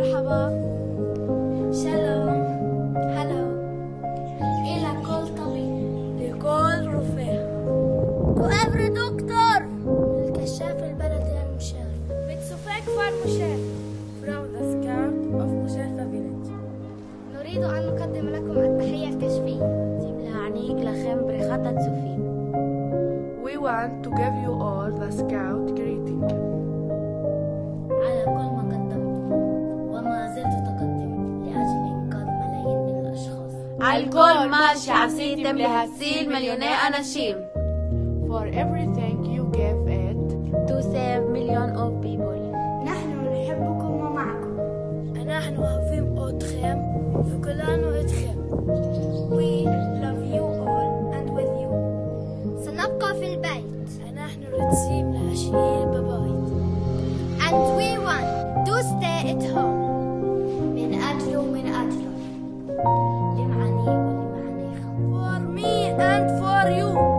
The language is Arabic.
مرحبا. سلام. هلا. إيه إلى كل طبيب؟ لكل رفيع. وأبر دكتور. الكشاف البلدي المشرف. بتسوفيك فارمشيف from the scout of Mushafa village. نريد أن نقدم لكم التحية الكشفية. تبلها عنيك لخم بريخة تسوفين We want to give you all the scout greeting. الكل ماشي عسيل تملي هسيل مليونير For everything you gave it. To save million of people. نحن نحبكم ومعكم. نحن أحبكم أتخم وكلنا أتخم We love you all and with you. سنبقى في البيت. نحن رتسيم لعشقين ببايت And we want to stay at home. and for you.